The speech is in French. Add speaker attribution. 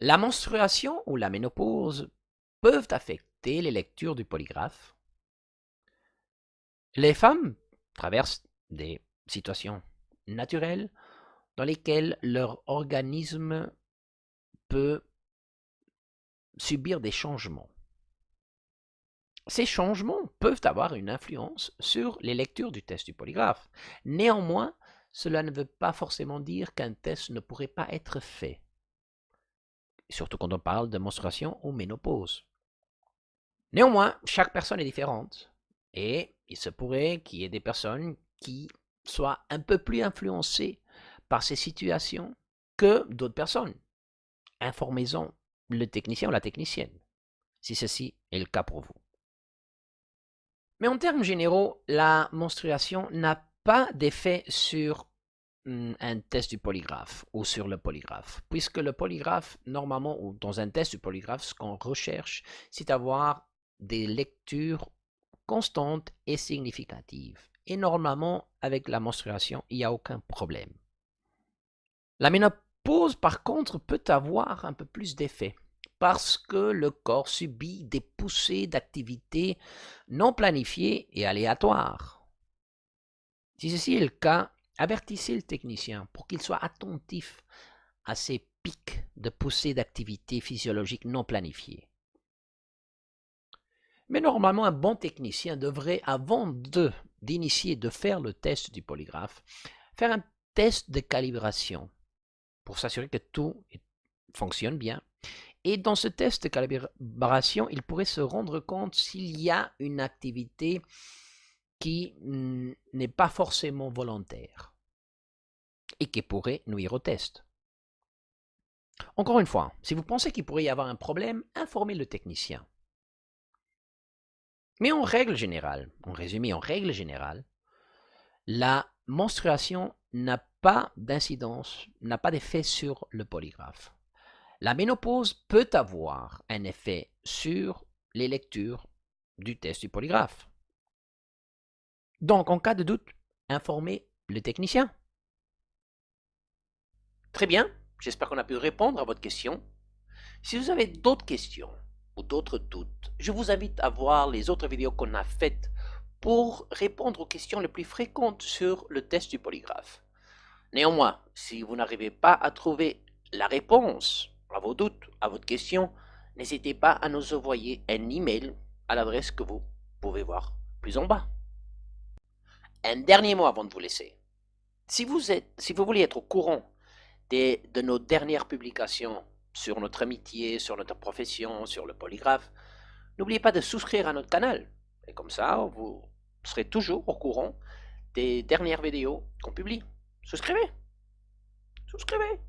Speaker 1: La menstruation ou la ménopause peuvent affecter les lectures du polygraphe. Les femmes traversent des situations naturelles dans lesquelles leur organisme peut subir des changements. Ces changements peuvent avoir une influence sur les lectures du test du polygraphe. Néanmoins, cela ne veut pas forcément dire qu'un test ne pourrait pas être fait, surtout quand on parle de menstruation ou ménopause. Néanmoins, chaque personne est différente et il se pourrait qu'il y ait des personnes qui soient un peu plus influencées par ces situations que d'autres personnes. Informez-en le technicien ou la technicienne, si ceci est le cas pour vous. Mais en termes généraux, la menstruation n'a pas d'effet sur un test du polygraphe ou sur le polygraphe, puisque le polygraphe, normalement, ou dans un test du polygraphe, ce qu'on recherche, c'est d'avoir des lectures constantes et significatives. Et normalement, avec la menstruation, il n'y a aucun problème. La ménopause, par contre, peut avoir un peu plus d'effet parce que le corps subit des poussées d'activité non planifiées et aléatoires. Si ceci est le cas, avertissez le technicien pour qu'il soit attentif à ces pics de poussées d'activité physiologique non planifiées. Mais normalement, un bon technicien devrait, avant d'initier, de faire le test du polygraphe, faire un test de calibration pour s'assurer que tout fonctionne bien et dans ce test de calibration, il pourrait se rendre compte s'il y a une activité qui n'est pas forcément volontaire et qui pourrait nuire au test. Encore une fois, si vous pensez qu'il pourrait y avoir un problème, informez le technicien. Mais en règle générale, en résumé, en règle générale, la menstruation n'a pas d'incidence, n'a pas d'effet sur le polygraphe. La ménopause peut avoir un effet sur les lectures du test du polygraphe. Donc, en cas de doute, informez le technicien. Très bien, j'espère qu'on a pu répondre à votre question. Si vous avez d'autres questions ou d'autres doutes, je vous invite à voir les autres vidéos qu'on a faites pour répondre aux questions les plus fréquentes sur le test du polygraphe. Néanmoins, si vous n'arrivez pas à trouver la réponse à vos doutes, à votre question, n'hésitez pas à nous envoyer un email à l'adresse que vous pouvez voir plus en bas. Un dernier mot avant de vous laisser. Si vous, êtes, si vous voulez être au courant de nos dernières publications sur notre amitié, sur notre profession, sur le polygraphe, n'oubliez pas de souscrire à notre canal. Et comme ça, vous serez toujours au courant des dernières vidéos qu'on publie. Souscrivez Souscrivez